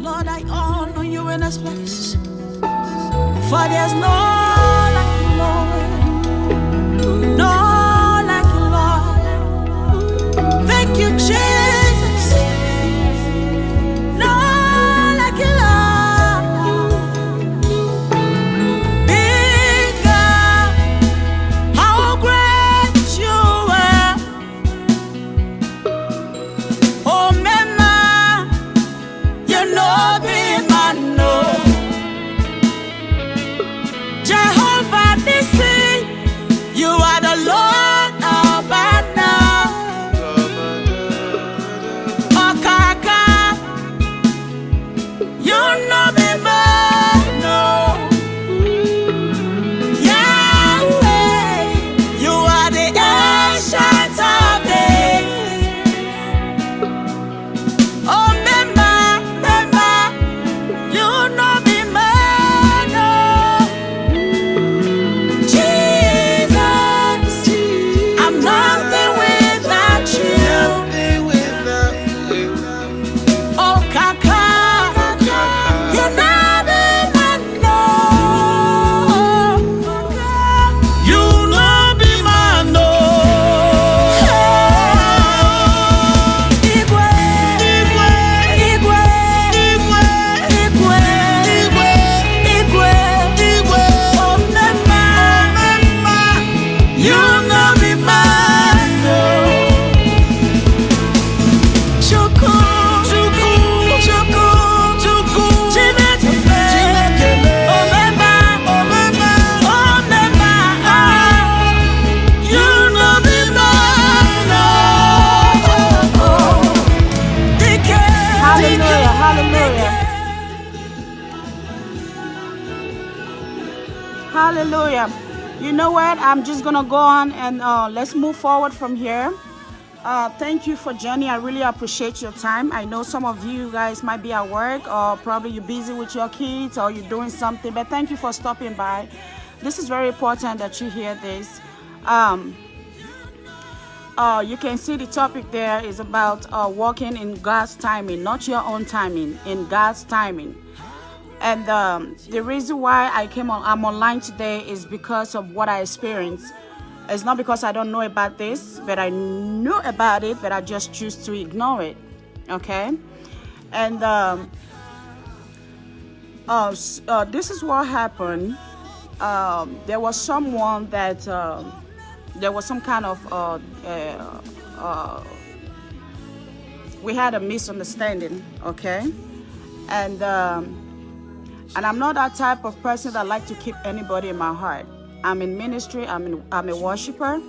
Lord, I honor you in this place. For there's no on and uh, let's move forward from here. Uh, thank you for joining. I really appreciate your time. I know some of you guys might be at work or probably you're busy with your kids or you're doing something, but thank you for stopping by. This is very important that you hear this. Um, uh, you can see the topic there is about uh, walking in God's timing, not your own timing, in God's timing. And um, the reason why I came on, I'm online today is because of what I experienced. It's not because I don't know about this, but I knew about it, but I just choose to ignore it. Okay, and um, uh, uh, this is what happened. Um, there was someone that um there was some kind of uh, uh, uh, we had a misunderstanding. Okay, and. Um, and I'm not that type of person that like to keep anybody in my heart. I'm in ministry, I'm, in, I'm a worshiper.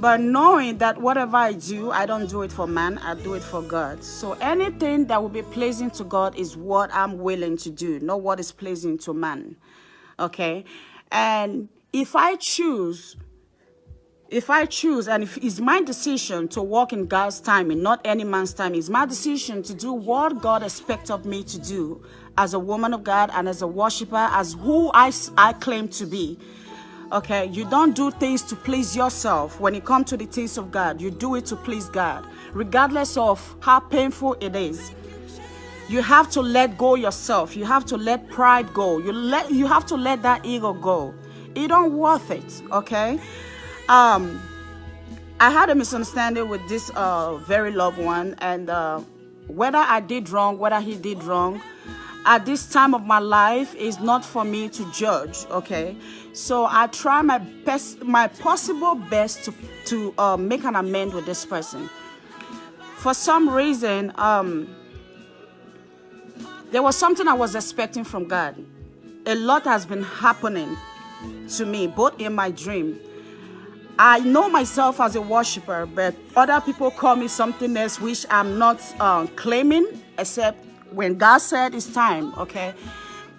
But knowing that whatever I do, I don't do it for man, I do it for God. So anything that will be pleasing to God is what I'm willing to do, not what is pleasing to man. Okay? And if I choose if I choose and if it's my decision to walk in God's timing, not any man's time, it's my decision to do what God expects of me to do as a woman of God and as a worshiper, as who I claim to be. Okay, you don't do things to please yourself. When it comes to the things of God, you do it to please God, regardless of how painful it is. You have to let go yourself. You have to let pride go. You let you have to let that ego go. It don't worth it, okay? Um I had a misunderstanding with this uh very loved one and uh whether I did wrong, whether he did wrong, at this time of my life is not for me to judge, okay? So I try my best my possible best to to uh, make an amend with this person. For some reason, um there was something I was expecting from God. A lot has been happening to me, both in my dream. I know myself as a worshiper, but other people call me something else which I'm not uh, claiming, except when God said it's time. Okay,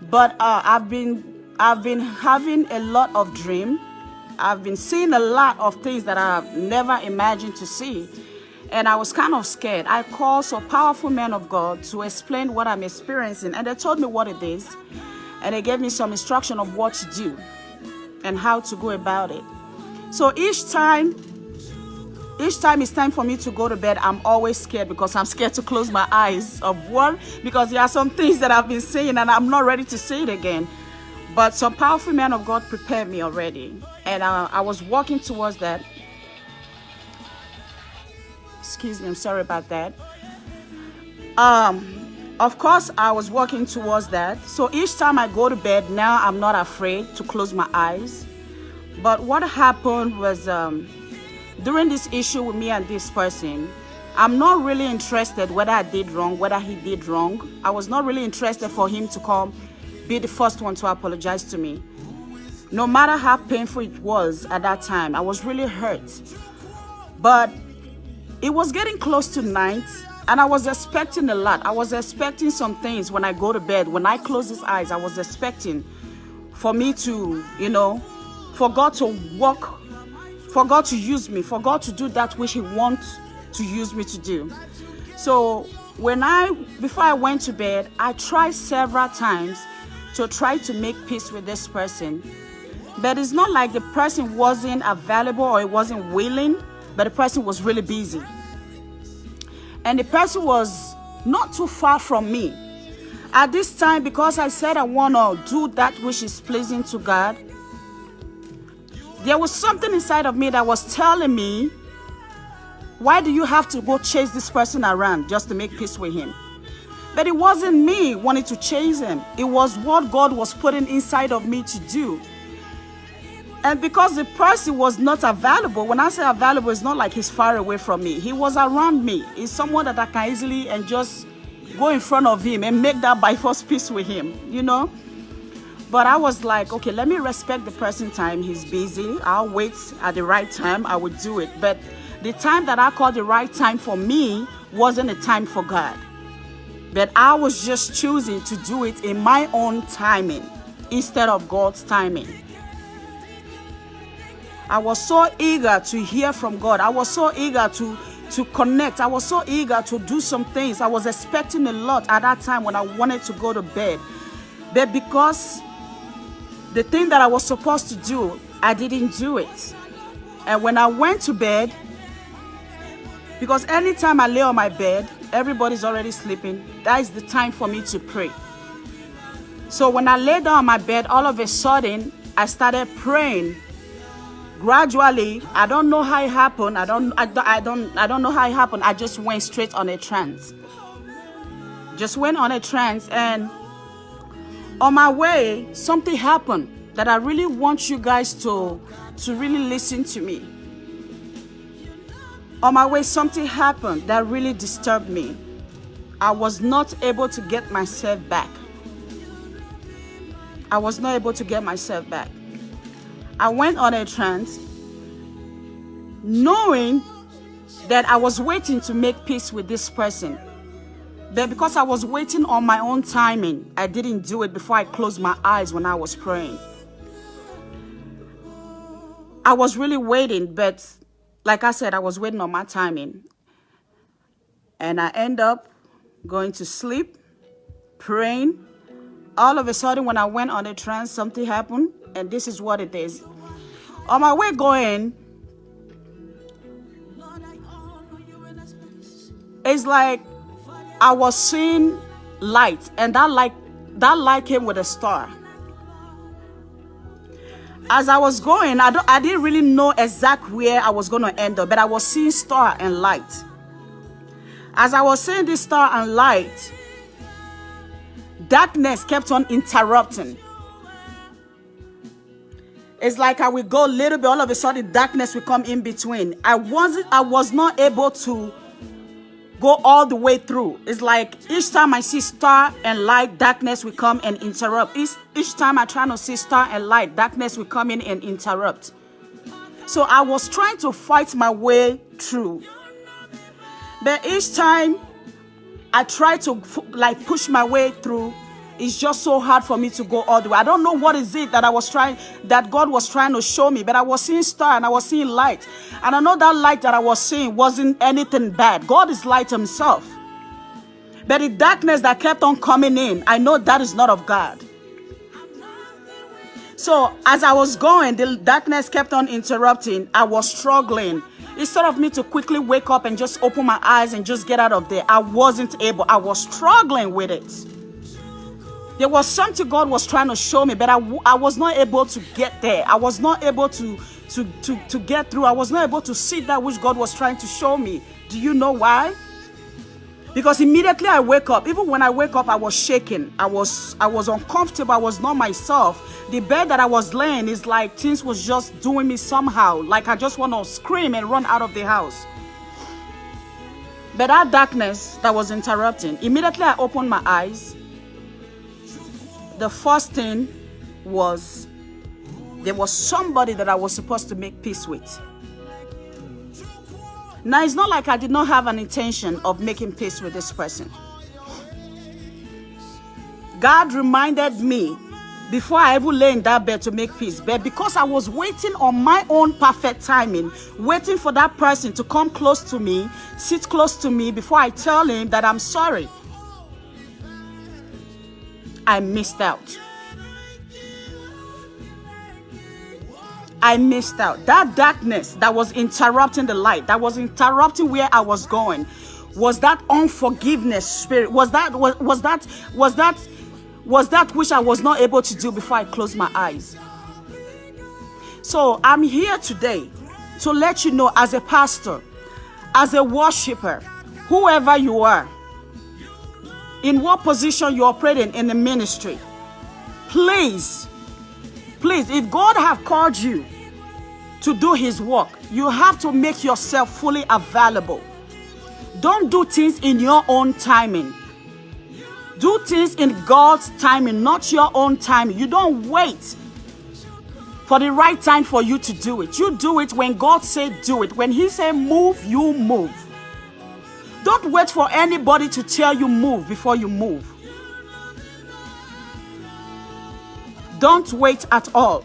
but uh, I've been I've been having a lot of dream. I've been seeing a lot of things that I've never imagined to see. And I was kind of scared. I called some powerful men of God to explain what I'm experiencing, and they told me what it is. And they gave me some instruction of what to do and how to go about it. So each time each time it's time for me to go to bed, I'm always scared because I'm scared to close my eyes. Of one, because there are some things that I've been saying and I'm not ready to say it again. But some powerful man of God prepared me already. And uh, I was walking towards that. Excuse me, I'm sorry about that. Um, of course, I was walking towards that. So each time I go to bed, now I'm not afraid to close my eyes. But what happened was um, during this issue with me and this person, I'm not really interested whether I did wrong, whether he did wrong. I was not really interested for him to come be the first one to apologize to me. No matter how painful it was at that time, I was really hurt. But it was getting close to night and I was expecting a lot. I was expecting some things when I go to bed. When I close his eyes, I was expecting for me to, you know, for God to walk for God to use me, for God to do that which He wants to use me to do. So when I, before I went to bed, I tried several times to try to make peace with this person. But it's not like the person wasn't available or it wasn't willing, but the person was really busy. And the person was not too far from me. At this time, because I said I want to do that which is pleasing to God, there was something inside of me that was telling me, why do you have to go chase this person around just to make peace with him? But it wasn't me wanting to chase him. It was what God was putting inside of me to do. And because the person was not available, when I say available, it's not like he's far away from me. He was around me. He's someone that I can easily and just go in front of him and make that by force peace with him, you know? But I was like, okay, let me respect the person time. He's busy. I'll wait at the right time. I would do it. But the time that I called the right time for me wasn't a time for God. But I was just choosing to do it in my own timing instead of God's timing. I was so eager to hear from God. I was so eager to to connect. I was so eager to do some things. I was expecting a lot at that time when I wanted to go to bed. But because the thing that I was supposed to do, I didn't do it. And when I went to bed, because anytime I lay on my bed, everybody's already sleeping, that is the time for me to pray. So when I lay down on my bed, all of a sudden, I started praying. Gradually, I don't know how it happened. I don't, I, don't, I don't, I don't know how it happened. I just went straight on a trance. Just went on a trance and on my way, something happened that I really want you guys to, to really listen to me. On my way, something happened that really disturbed me. I was not able to get myself back. I was not able to get myself back. I went on a trance knowing that I was waiting to make peace with this person. But because I was waiting on my own timing, I didn't do it before I closed my eyes when I was praying. I was really waiting, but like I said, I was waiting on my timing. And I end up going to sleep, praying. All of a sudden, when I went on a trance, something happened, and this is what it is. On my way going, it's like I was seeing light, and that light, that light came with a star. As I was going, I, don't, I didn't really know exactly where I was going to end up, but I was seeing star and light. As I was seeing this star and light, darkness kept on interrupting. It's like I would go a little bit, all of a sudden darkness will come in between. I wasn't, I was not able to go all the way through. It's like each time I see star and light, darkness will come and interrupt. Each, each time I try to see star and light, darkness will come in and interrupt. So I was trying to fight my way through. But each time I try to like push my way through, it's just so hard for me to go all the way. I don't know what is it that I was trying, that God was trying to show me, but I was seeing star and I was seeing light. And I know that light that I was seeing wasn't anything bad. God is light himself. But the darkness that kept on coming in, I know that is not of God. So as I was going, the darkness kept on interrupting. I was struggling. Instead of me to quickly wake up and just open my eyes and just get out of there, I wasn't able. I was struggling with it. There was something God was trying to show me, but I, I was not able to get there. I was not able to, to, to, to get through. I was not able to see that which God was trying to show me. Do you know why? because immediately I wake up, even when I wake up, I was shaking. I was I was uncomfortable. I was not myself. The bed that I was laying is like things was just doing me somehow. Like I just want to scream and run out of the house. But that darkness that was interrupting, immediately I opened my eyes. The first thing was there was somebody that I was supposed to make peace with. Now, it's not like I did not have an intention of making peace with this person. God reminded me before I even lay in that bed to make peace. But because I was waiting on my own perfect timing, waiting for that person to come close to me, sit close to me before I tell him that I'm sorry, I missed out. I missed out. That darkness that was interrupting the light, that was interrupting where I was going, was that unforgiveness spirit. Was that was, was that was that was that which I was not able to do before I closed my eyes. So I'm here today to let you know as a pastor, as a worshiper, whoever you are, in what position you're operating in the ministry, please, please, if God have called you to do his work, you have to make yourself fully available. Don't do things in your own timing. Do things in God's timing, not your own timing. You don't wait for the right time for you to do it. You do it when God said do it. When he said move, you move. Don't wait for anybody to tell you move before you move. Don't wait at all.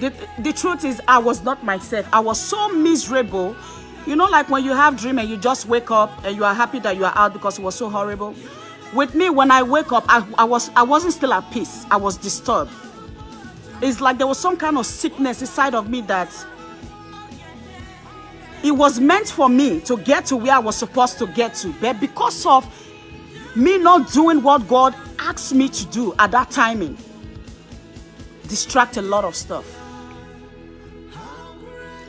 The, the truth is, I was not myself. I was so miserable. You know, like when you have dream and you just wake up and you are happy that you are out because it was so horrible. With me, when I wake up, I, I, was, I wasn't still at peace. I was disturbed. It's like there was some kind of sickness inside of me that it was meant for me to get to where I was supposed to get to. But because of me not doing what God asked me to do at that timing, distract a lot of stuff.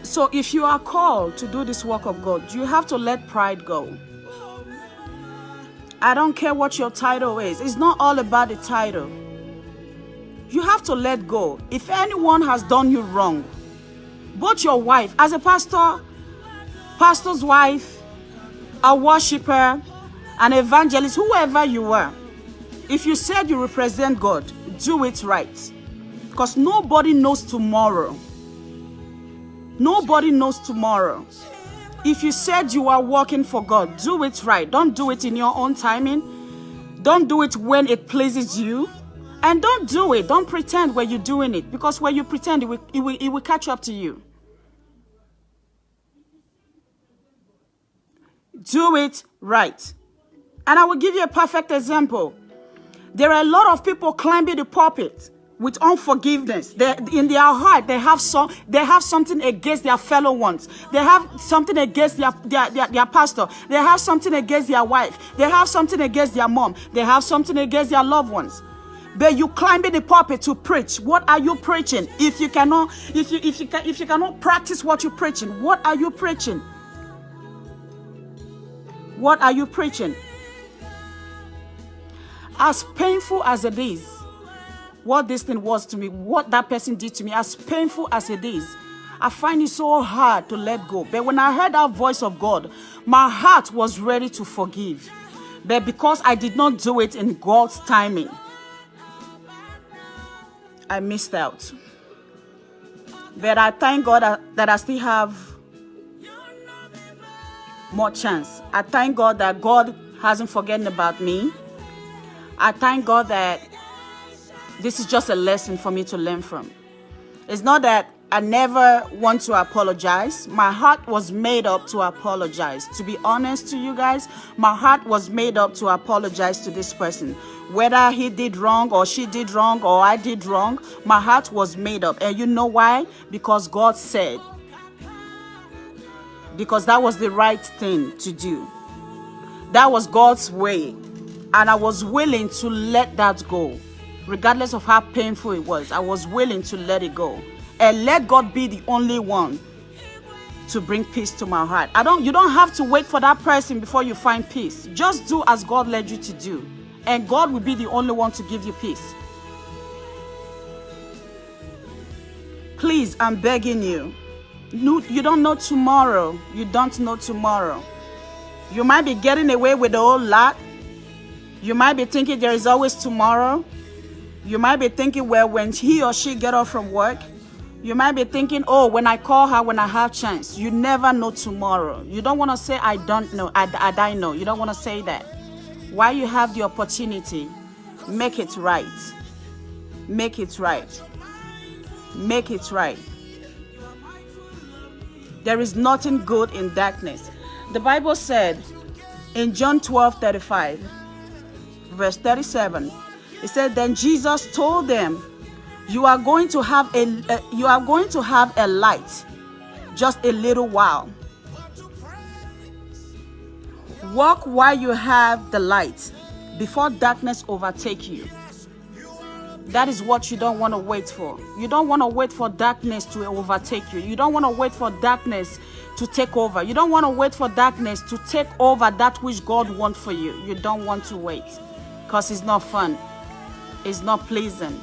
So if you are called to do this work of God, you have to let pride go. I don't care what your title is. It's not all about the title. You have to let go. If anyone has done you wrong, both your wife, as a pastor, pastor's wife, a worshiper, an evangelist, whoever you were, if you said you represent God, do it right. Because nobody knows tomorrow. Nobody knows tomorrow. If you said you are working for God, do it right. Don't do it in your own timing. Don't do it when it pleases you. And don't do it. Don't pretend when you're doing it. Because when you pretend, it will, it will, it will catch up to you. Do it right. And I will give you a perfect example. There are a lot of people climbing the pulpit with unforgiveness. They, in their heart, they have some, they have something against their fellow ones. They have something against their, their, their, their pastor. They have something against their wife. They have something against their mom. They have something against their loved ones. But you climbing the pulpit to preach. What are you preaching? If you cannot, if you if you can, if you cannot practice what you're preaching, what are you preaching? What are you preaching? As painful as it is, what this thing was to me, what that person did to me, as painful as it is, I find it so hard to let go. But when I heard that voice of God, my heart was ready to forgive. But because I did not do it in God's timing, I missed out. But I thank God that I still have more chance. I thank God that God hasn't forgotten about me. I thank God that this is just a lesson for me to learn from. It's not that I never want to apologize. My heart was made up to apologize. To be honest to you guys, my heart was made up to apologize to this person. Whether he did wrong or she did wrong or I did wrong, my heart was made up. And you know why? Because God said. Because that was the right thing to do. That was God's way. And I was willing to let that go. Regardless of how painful it was, I was willing to let it go and let God be the only one to bring peace to my heart. I don't you don't have to wait for that person before you find peace. Just do as God led you to do. And God will be the only one to give you peace. Please, I'm begging you. You don't know tomorrow. You don't know tomorrow. You might be getting away with a whole lot. You might be thinking there is always tomorrow. You might be thinking, well, when he or she get off from work, you might be thinking, oh, when I call her, when I have chance. You never know tomorrow. You don't want to say, I don't know, I, I, I know. You don't want to say that. While you have the opportunity, make it right. Make it right. Make it right. There is nothing good in darkness. The Bible said in John 12, 35, verse 37, it said, Then Jesus told them, you are going to have a, a you are going to have a light just a little while walk while you have the light before darkness overtake you that is what you don't want to wait for you don't want to wait for darkness to overtake you you don't want to wait for darkness to take over you don't want to wait for darkness to take over that which god wants for you you don't want to wait because it's not fun it's not pleasant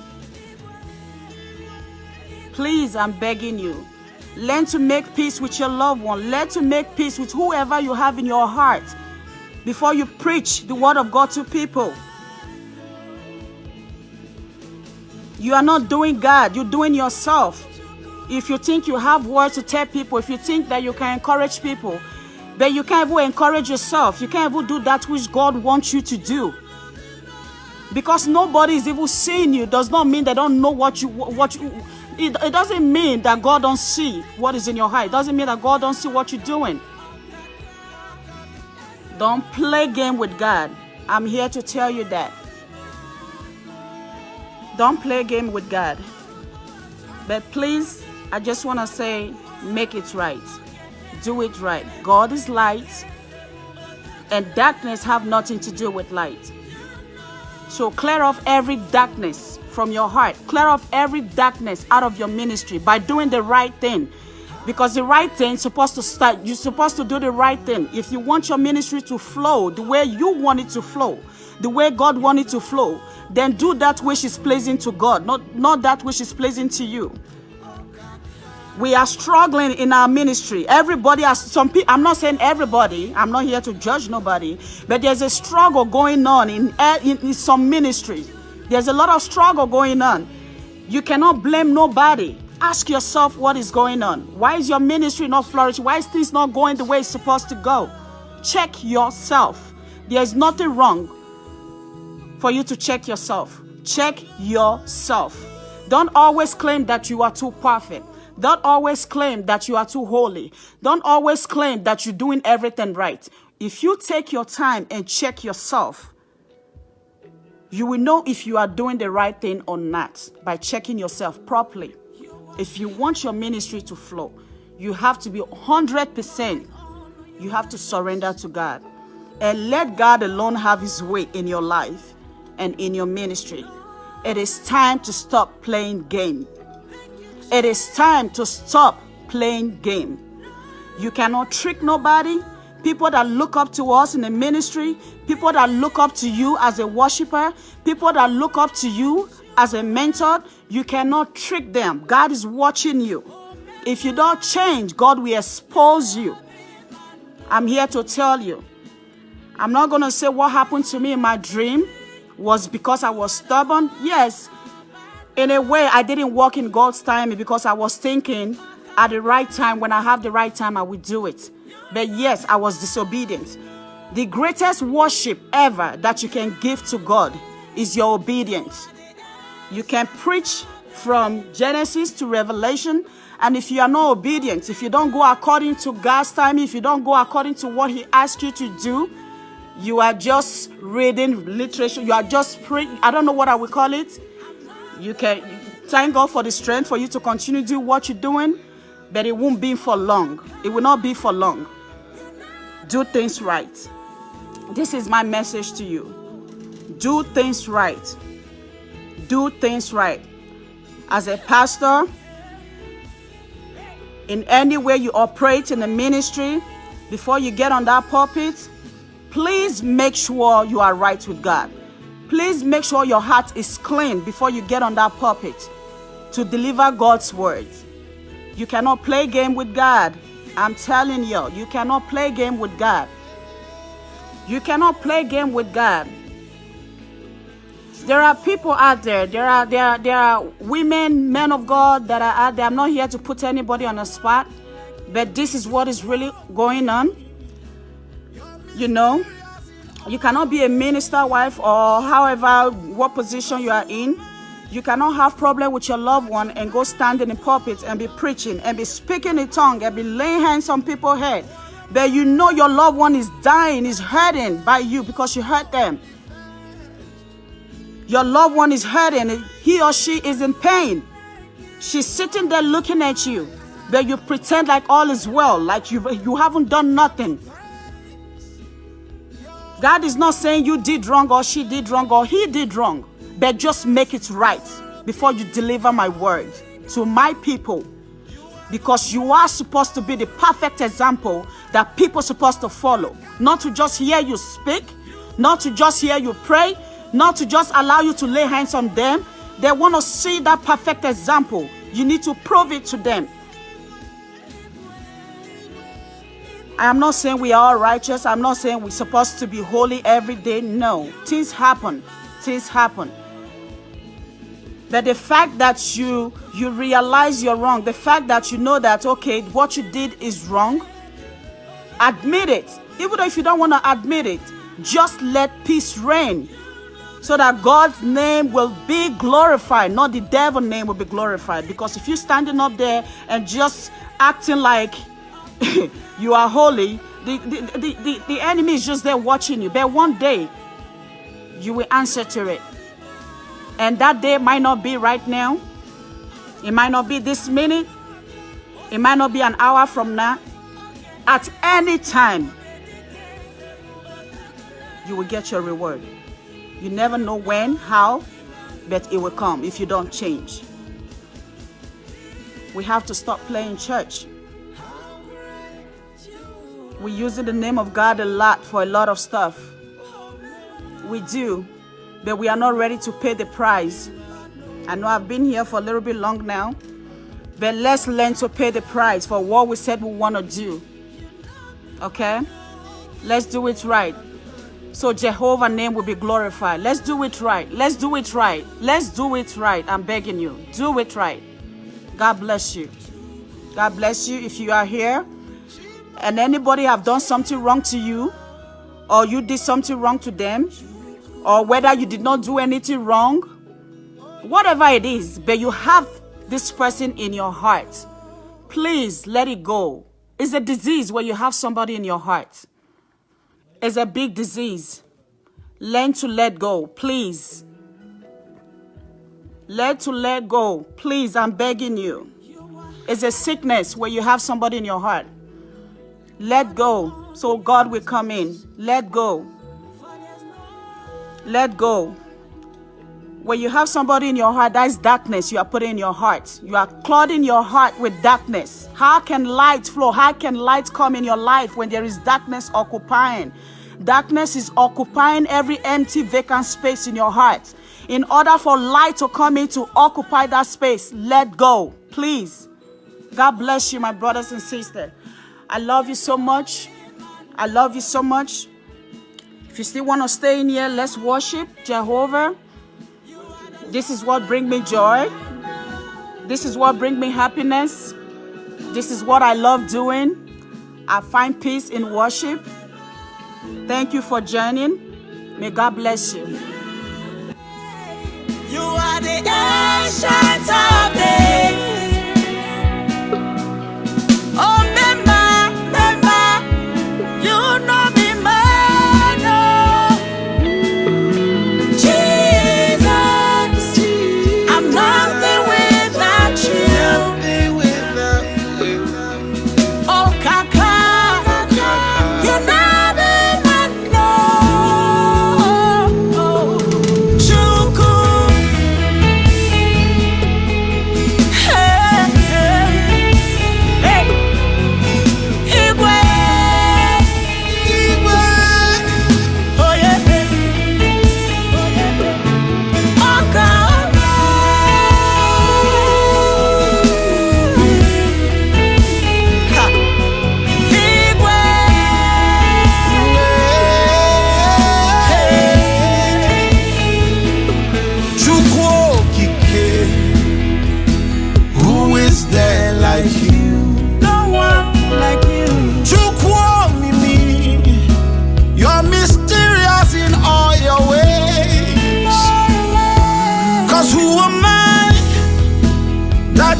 Please, I'm begging you. Learn to make peace with your loved one. Learn to make peace with whoever you have in your heart before you preach the word of God to people. You are not doing God, you're doing yourself. If you think you have words to tell people, if you think that you can encourage people, then you can't even encourage yourself, you can't even do that which God wants you to do. Because nobody is even seeing you does not mean they don't know what you what you it, it doesn't mean that God don't see what is in your heart. It doesn't mean that God don't see what you're doing. Don't play game with God. I'm here to tell you that. Don't play a game with God. But please, I just want to say, make it right. Do it right. God is light, and darkness have nothing to do with light. So clear off every darkness from your heart. Clear off every darkness out of your ministry by doing the right thing. Because the right thing is supposed to start, you're supposed to do the right thing. If you want your ministry to flow the way you want it to flow, the way God wanted to flow, then do that which is pleasing to God, not, not that which is pleasing to you. We are struggling in our ministry. Everybody has some people. I'm not saying everybody. I'm not here to judge nobody, but there's a struggle going on in, eh, in, in some ministries. There's a lot of struggle going on. You cannot blame nobody. Ask yourself what is going on. Why is your ministry not flourishing? Why is things not going the way it's supposed to go? Check yourself. There's nothing wrong for you to check yourself. Check yourself. Don't always claim that you are too perfect. Don't always claim that you are too holy. Don't always claim that you're doing everything right. If you take your time and check yourself, you will know if you are doing the right thing or not by checking yourself properly. If you want your ministry to flow, you have to be 100%. You have to surrender to God and let God alone have his way in your life and in your ministry. It is time to stop playing game. It is time to stop playing game. You cannot trick nobody people that look up to us in the ministry, people that look up to you as a worshiper, people that look up to you as a mentor, you cannot trick them. God is watching you. If you don't change, God will expose you. I'm here to tell you. I'm not going to say what happened to me in my dream was because I was stubborn. Yes, in a way, I didn't walk in God's time because I was thinking at the right time, when I have the right time, I will do it. But yes, I was disobedient. The greatest worship ever that you can give to God is your obedience. You can preach from Genesis to Revelation And if you are not obedient, if you don't go according to God's time, if you don't go according to what He asked you to do, you are just reading literature. You are just praying. I don't know what I would call it. You can thank God for the strength for you to continue do what you're doing, but it won't be for long. It will not be for long. Do things right. This is my message to you. Do things right. Do things right. As a pastor, in any way you operate in the ministry, before you get on that pulpit, please make sure you are right with God. Please make sure your heart is clean before you get on that pulpit to deliver God's word. You cannot play game with God. I'm telling you, you cannot play game with God. You cannot play game with God. There are people out there. There are there are, there are women, men of God that are out there. I'm not here to put anybody on the spot, but this is what is really going on. You know, you cannot be a minister wife or however what position you are in. You cannot have problem with your loved one and go stand in the pulpit and be preaching and be speaking in tongue and be laying hands on people's head. But you know your loved one is dying, is hurting by you because you hurt them. Your loved one is hurting. He or she is in pain. She's sitting there looking at you, but you pretend like all is well, like you, you haven't done nothing. God is not saying you did wrong or she did wrong or he did wrong, but just make it right before you deliver my word to my people. Because you are supposed to be the perfect example that people are supposed to follow. Not to just hear you speak, not to just hear you pray, not to just allow you to lay hands on them. They want to see that perfect example. You need to prove it to them. I am not saying we are righteous. I'm not saying we're supposed to be holy every day. No. Things happen. Things happen. But the fact that you you realize you're wrong, the fact that you know that okay, what you did is wrong, admit it. Even if you don't want to admit it, just let peace reign so that God's name will be glorified, not the devil's name will be glorified. Because if you're standing up there and just acting like you are holy, the, the, the, the, the enemy is just there watching you. But one day, you will answer to it. And that day might not be right now. It might not be this minute. It might not be an hour from now. At any time, you will get your reward. You never know when, how, but it will come if you don't change. We have to stop playing church. We use the name of God a lot for a lot of stuff. We do, but we are not ready to pay the price. I know I've been here for a little bit long now, but let's learn to pay the price for what we said we want to do. Okay? Let's do it right so Jehovah name will be glorified. Let's do it right. Let's do it right. Let's do it right. I'm begging you. Do it right. God bless you. God bless you if you are here and anybody have done something wrong to you or you did something wrong to them or whether you did not do anything wrong, whatever it is, but you have this person in your heart, please let it go. It's a disease where you have somebody in your heart it's a big disease. Learn to let go, please. Learn to let go, please. I'm begging you. It's a sickness where you have somebody in your heart. Let go so God will come in. Let go. Let go. When you have somebody in your heart, that is darkness you are putting in your heart. You are clouding your heart with darkness. How can light flow? How can light come in your life when there is darkness occupying? Darkness is occupying every empty, vacant space in your heart. In order for light to come in to occupy that space, let go, please. God bless you, my brothers and sisters. I love you so much. I love you so much. If you still want to stay in here, let's worship Jehovah. This is what brings me joy. This is what brings me happiness. This is what I love doing. I find peace in worship. Thank you for joining. May God bless you. You are the ancient of days.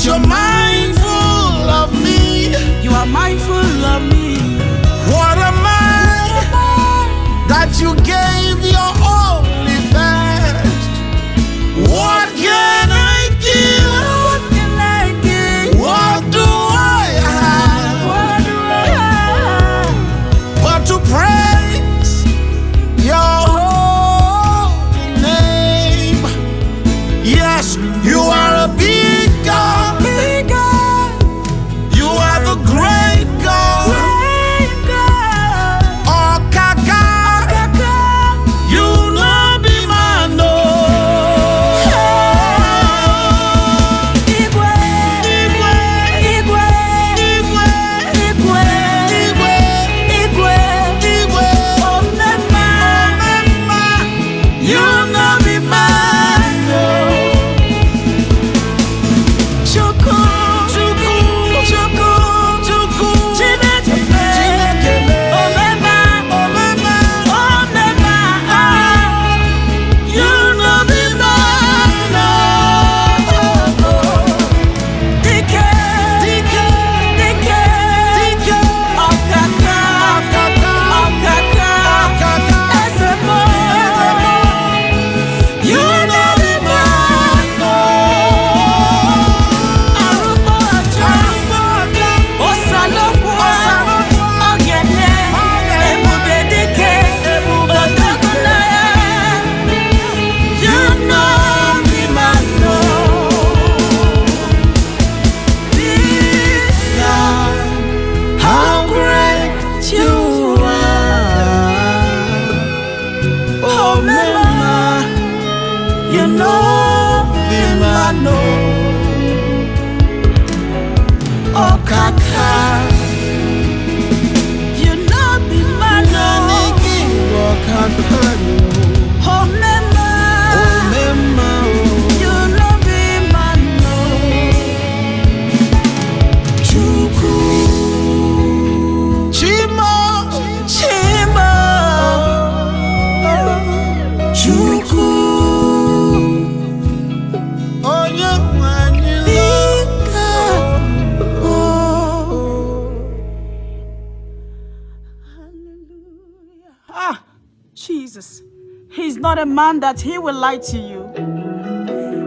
your mind. man that he will lie to you.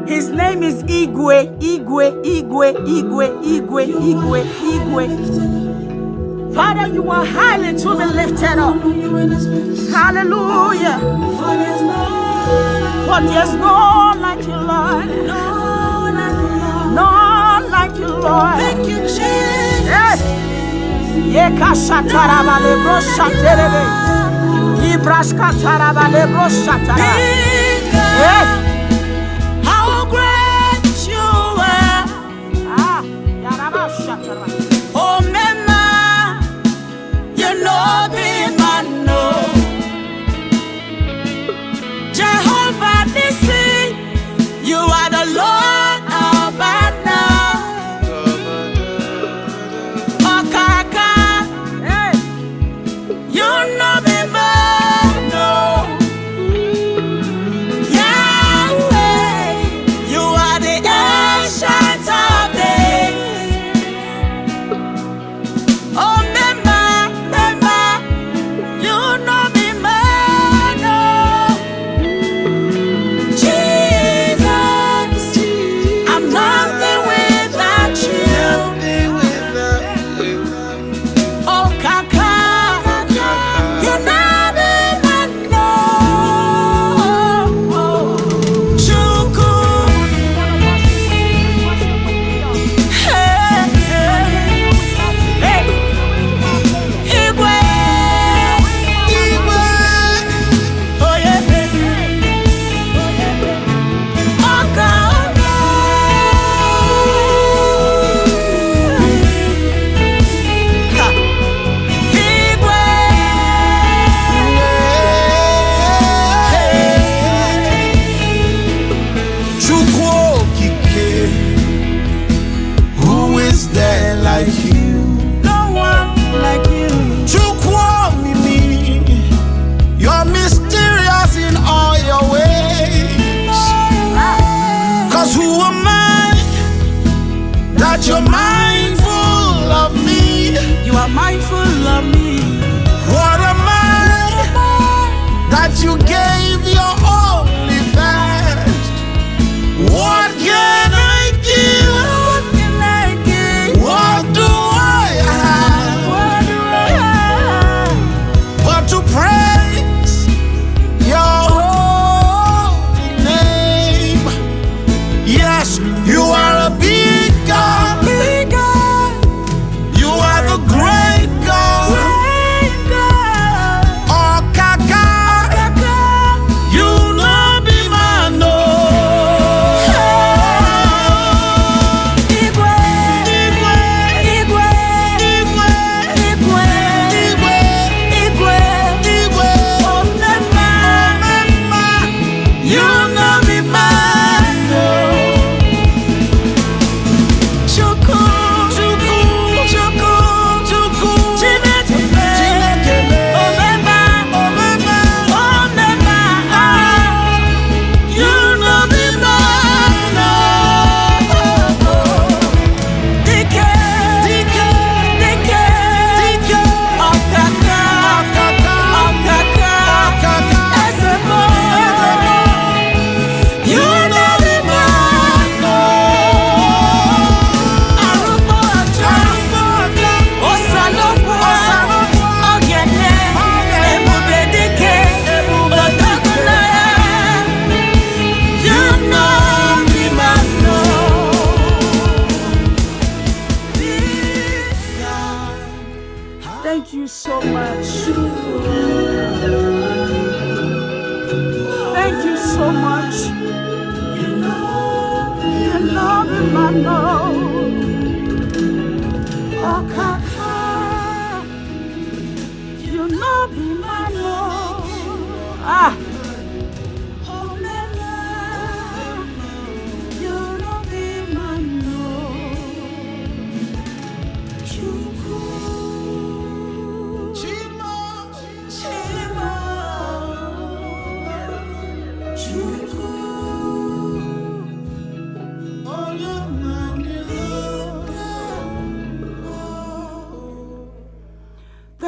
His name is Igwe, Igwe, Igwe, Igwe, Igwe, Igwe, Igwe. Father, you are highly to be lifted up. Hallelujah. But there's no like you, Lord. No like you, Lord. Thank you, Jesus. Yes. Yeka shatarabale bro shaterebe. ibraska zara da lebrosa zara.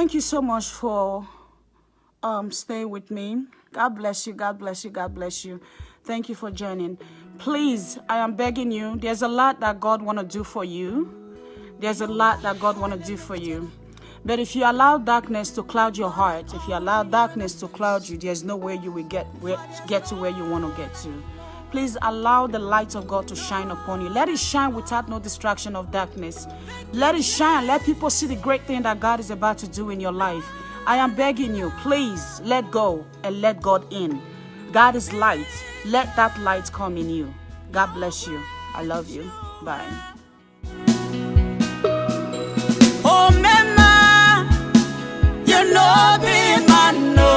Thank you so much for um, staying with me. God bless you. God bless you. God bless you. Thank you for joining. Please, I am begging you. There's a lot that God want to do for you. There's a lot that God want to do for you. But if you allow darkness to cloud your heart, if you allow darkness to cloud you, there's no way you will get get to where you want to get to. Please allow the light of God to shine upon you. Let it shine without no distraction of darkness. Let it shine. Let people see the great thing that God is about to do in your life. I am begging you, please let go and let God in. God is light. Let that light come in you. God bless you. I love you. Bye. Oh, mama, you know me, man.